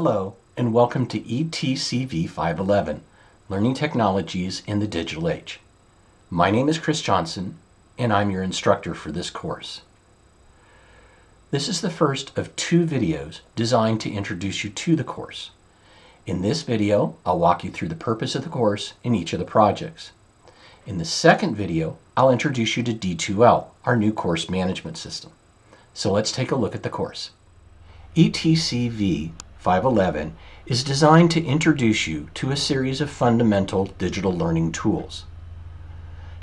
Hello, and welcome to ETCV 511, Learning Technologies in the Digital Age. My name is Chris Johnson, and I'm your instructor for this course. This is the first of two videos designed to introduce you to the course. In this video, I'll walk you through the purpose of the course in each of the projects. In the second video, I'll introduce you to D2L, our new course management system. So let's take a look at the course. ETCV 511 is designed to introduce you to a series of fundamental digital learning tools.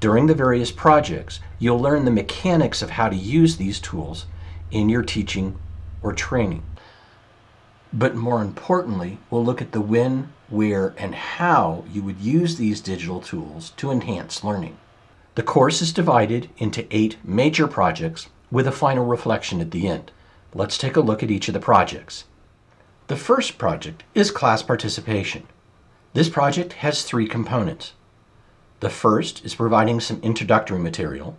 During the various projects, you'll learn the mechanics of how to use these tools in your teaching or training. But more importantly, we'll look at the when, where, and how you would use these digital tools to enhance learning. The course is divided into eight major projects with a final reflection at the end. Let's take a look at each of the projects. The first project is class participation. This project has three components. The first is providing some introductory material.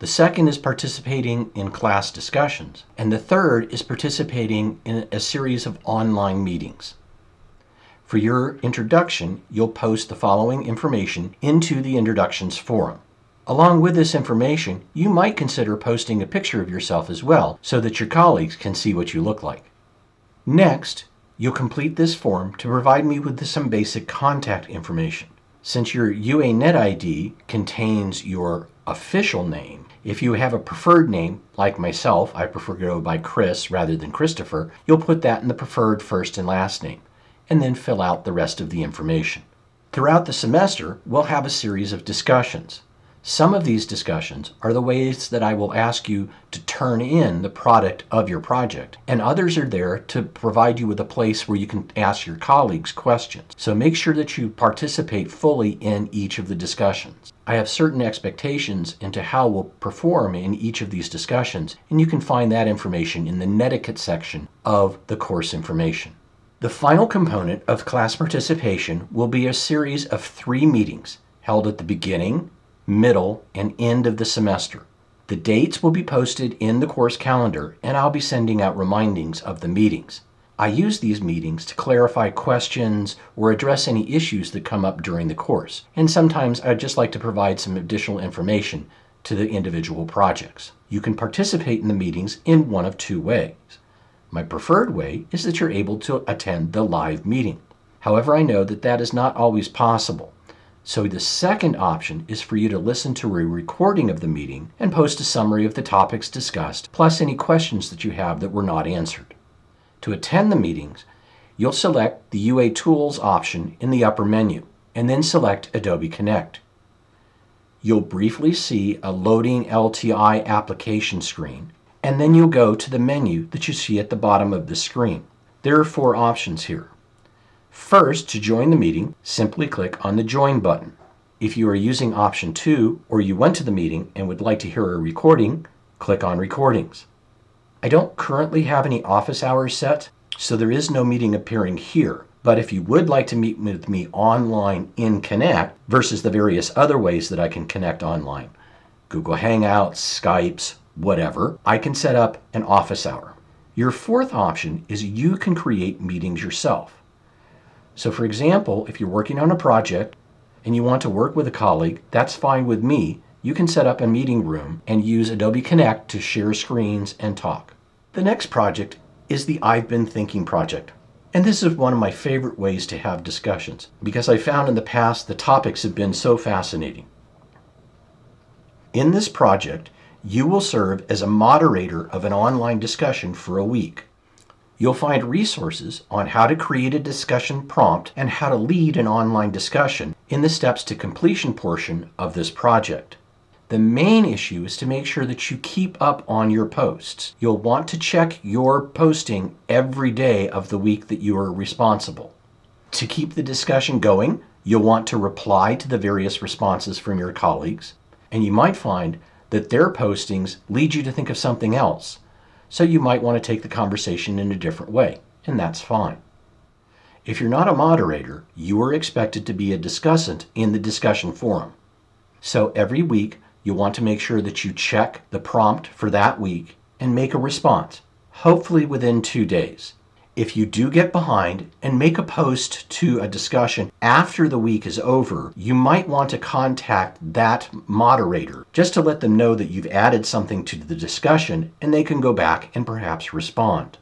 The second is participating in class discussions. And the third is participating in a series of online meetings. For your introduction, you'll post the following information into the Introductions forum. Along with this information, you might consider posting a picture of yourself as well so that your colleagues can see what you look like. Next, you'll complete this form to provide me with some basic contact information. Since your UANet ID contains your official name, if you have a preferred name, like myself, I prefer to go by Chris rather than Christopher, you'll put that in the preferred first and last name, and then fill out the rest of the information. Throughout the semester, we'll have a series of discussions. Some of these discussions are the ways that I will ask you to turn in the product of your project, and others are there to provide you with a place where you can ask your colleagues questions. So make sure that you participate fully in each of the discussions. I have certain expectations into how we'll perform in each of these discussions, and you can find that information in the netiquette section of the course information. The final component of class participation will be a series of three meetings held at the beginning, middle, and end of the semester. The dates will be posted in the course calendar, and I'll be sending out remindings of the meetings. I use these meetings to clarify questions or address any issues that come up during the course, and sometimes I'd just like to provide some additional information to the individual projects. You can participate in the meetings in one of two ways. My preferred way is that you're able to attend the live meeting. However, I know that that is not always possible. So the second option is for you to listen to a recording of the meeting and post a summary of the topics discussed, plus any questions that you have that were not answered. To attend the meetings, you'll select the UA Tools option in the upper menu, and then select Adobe Connect. You'll briefly see a loading LTI application screen, and then you'll go to the menu that you see at the bottom of the screen. There are four options here. First, to join the meeting, simply click on the Join button. If you are using option 2 or you went to the meeting and would like to hear a recording, click on Recordings. I don't currently have any office hours set, so there is no meeting appearing here. But if you would like to meet with me online in Connect versus the various other ways that I can connect online, Google Hangouts, Skypes, whatever, I can set up an office hour. Your fourth option is you can create meetings yourself. So for example, if you're working on a project and you want to work with a colleague, that's fine with me. You can set up a meeting room and use Adobe Connect to share screens and talk. The next project is the I've Been Thinking project. And this is one of my favorite ways to have discussions because I found in the past the topics have been so fascinating. In this project, you will serve as a moderator of an online discussion for a week. You'll find resources on how to create a discussion prompt and how to lead an online discussion in the steps to completion portion of this project. The main issue is to make sure that you keep up on your posts. You'll want to check your posting every day of the week that you are responsible. To keep the discussion going, you'll want to reply to the various responses from your colleagues, and you might find that their postings lead you to think of something else so you might want to take the conversation in a different way, and that's fine. If you're not a moderator, you are expected to be a discussant in the discussion forum. So every week, you want to make sure that you check the prompt for that week and make a response, hopefully within two days. If you do get behind and make a post to a discussion after the week is over, you might want to contact that moderator just to let them know that you've added something to the discussion and they can go back and perhaps respond.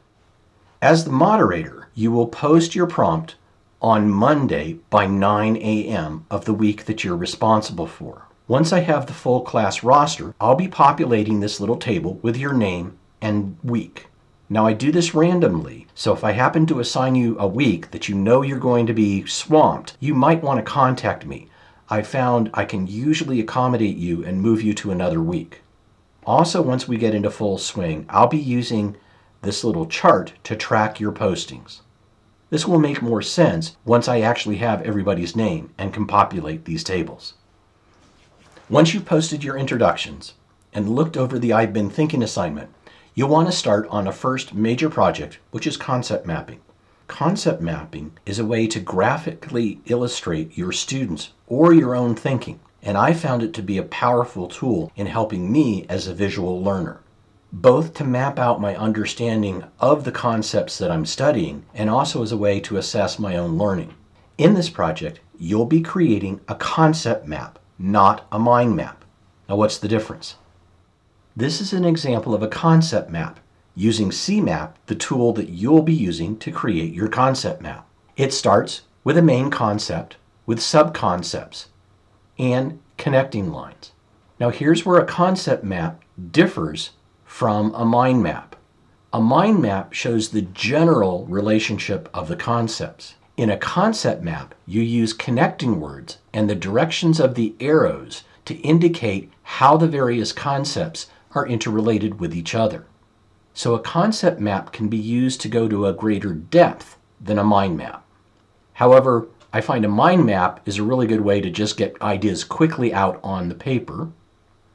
As the moderator, you will post your prompt on Monday by 9 a.m. of the week that you're responsible for. Once I have the full class roster, I'll be populating this little table with your name and week. Now I do this randomly, so if I happen to assign you a week that you know you're going to be swamped, you might want to contact me. I found I can usually accommodate you and move you to another week. Also, once we get into full swing, I'll be using this little chart to track your postings. This will make more sense once I actually have everybody's name and can populate these tables. Once you've posted your introductions and looked over the I've been thinking assignment, You'll want to start on a first major project, which is concept mapping. Concept mapping is a way to graphically illustrate your students or your own thinking, and I found it to be a powerful tool in helping me as a visual learner, both to map out my understanding of the concepts that I'm studying and also as a way to assess my own learning. In this project, you'll be creating a concept map, not a mind map. Now, what's the difference? This is an example of a concept map using CMAP, the tool that you'll be using to create your concept map. It starts with a main concept with subconcepts and connecting lines. Now here's where a concept map differs from a mind map. A mind map shows the general relationship of the concepts. In a concept map, you use connecting words and the directions of the arrows to indicate how the various concepts are interrelated with each other. So a concept map can be used to go to a greater depth than a mind map. However, I find a mind map is a really good way to just get ideas quickly out on the paper.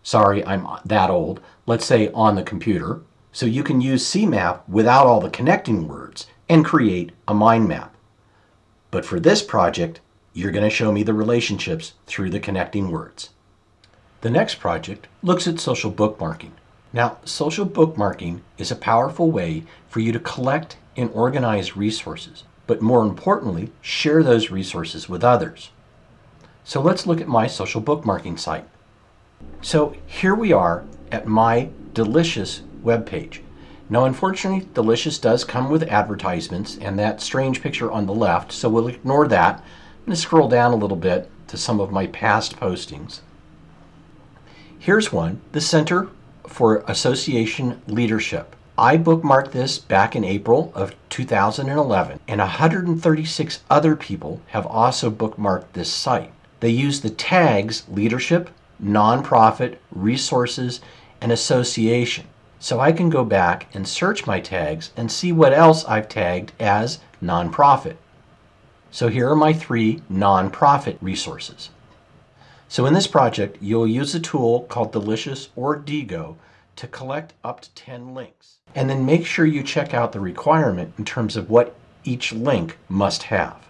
Sorry, I'm that old. Let's say on the computer. So you can use CMAP without all the connecting words and create a mind map. But for this project, you're going to show me the relationships through the connecting words. The next project looks at social bookmarking. Now, social bookmarking is a powerful way for you to collect and organize resources, but more importantly, share those resources with others. So let's look at my social bookmarking site. So here we are at my Delicious webpage. Now, unfortunately, Delicious does come with advertisements and that strange picture on the left, so we'll ignore that. I'm going to scroll down a little bit to some of my past postings. Here's one, the Center for Association Leadership. I bookmarked this back in April of 2011, and 136 other people have also bookmarked this site. They use the tags leadership, nonprofit, resources, and association. So I can go back and search my tags and see what else I've tagged as nonprofit. So here are my three nonprofit resources. So in this project, you'll use a tool called Delicious or Diigo to collect up to 10 links. And then make sure you check out the requirement in terms of what each link must have.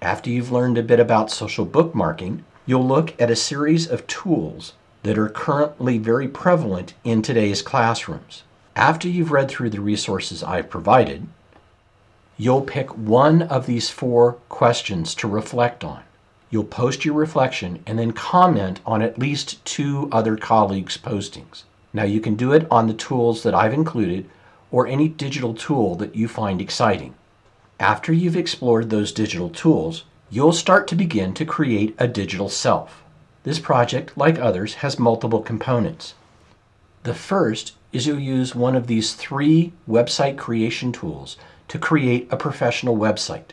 After you've learned a bit about social bookmarking, you'll look at a series of tools that are currently very prevalent in today's classrooms. After you've read through the resources I've provided, you'll pick one of these four questions to reflect on. You'll post your reflection and then comment on at least two other colleagues' postings. Now you can do it on the tools that I've included or any digital tool that you find exciting. After you've explored those digital tools, you'll start to begin to create a digital self. This project, like others, has multiple components. The first is you'll use one of these three website creation tools to create a professional website.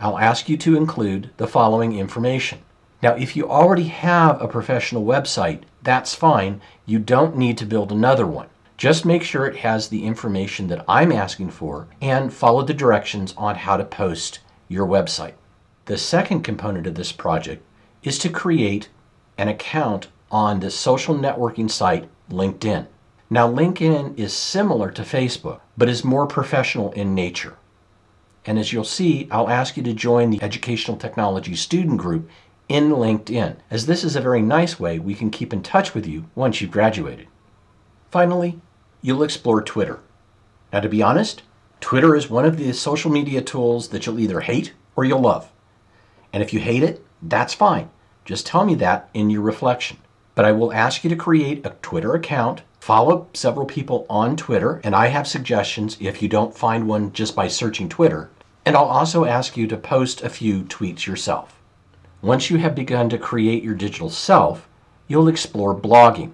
I'll ask you to include the following information. Now, if you already have a professional website, that's fine. You don't need to build another one. Just make sure it has the information that I'm asking for and follow the directions on how to post your website. The second component of this project is to create an account on the social networking site LinkedIn. Now, LinkedIn is similar to Facebook, but is more professional in nature. And as you'll see, I'll ask you to join the Educational Technology Student Group in LinkedIn, as this is a very nice way we can keep in touch with you once you've graduated. Finally, you'll explore Twitter. Now, to be honest, Twitter is one of the social media tools that you'll either hate or you'll love. And if you hate it, that's fine. Just tell me that in your reflection. But I will ask you to create a Twitter account, follow several people on Twitter, and I have suggestions if you don't find one just by searching Twitter. And I'll also ask you to post a few tweets yourself. Once you have begun to create your digital self, you'll explore blogging.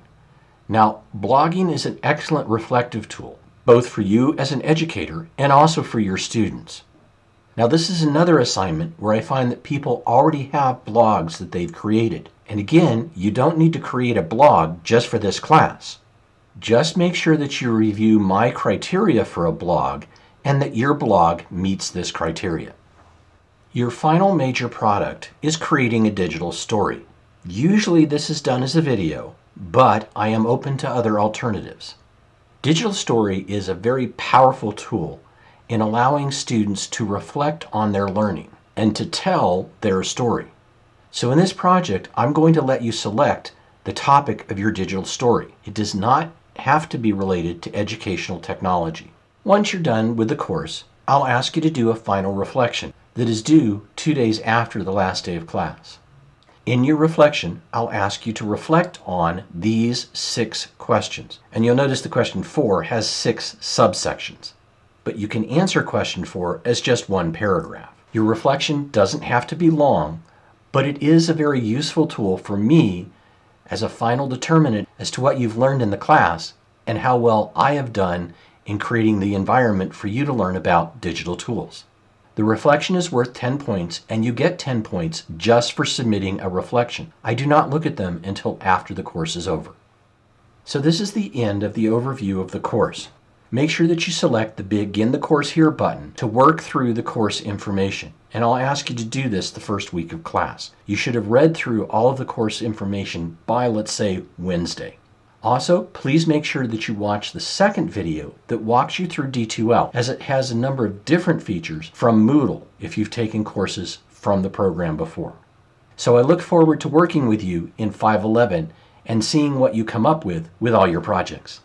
Now, blogging is an excellent reflective tool, both for you as an educator and also for your students. Now, this is another assignment where I find that people already have blogs that they've created. And again, you don't need to create a blog just for this class. Just make sure that you review my criteria for a blog and that your blog meets this criteria. Your final major product is creating a digital story. Usually this is done as a video, but I am open to other alternatives. Digital Story is a very powerful tool in allowing students to reflect on their learning and to tell their story. So in this project, I'm going to let you select the topic of your digital story. It does not have to be related to educational technology. Once you're done with the course, I'll ask you to do a final reflection that is due two days after the last day of class. In your reflection, I'll ask you to reflect on these six questions. And you'll notice the question four has six subsections. But you can answer question four as just one paragraph. Your reflection doesn't have to be long, but it is a very useful tool for me as a final determinant as to what you've learned in the class and how well I have done in creating the environment for you to learn about digital tools. The reflection is worth 10 points, and you get 10 points just for submitting a reflection. I do not look at them until after the course is over. So this is the end of the overview of the course. Make sure that you select the Begin the Course Here button to work through the course information. And I'll ask you to do this the first week of class. You should have read through all of the course information by, let's say, Wednesday. Also, please make sure that you watch the second video that walks you through D2L as it has a number of different features from Moodle if you've taken courses from the program before. So I look forward to working with you in 511 and seeing what you come up with with all your projects.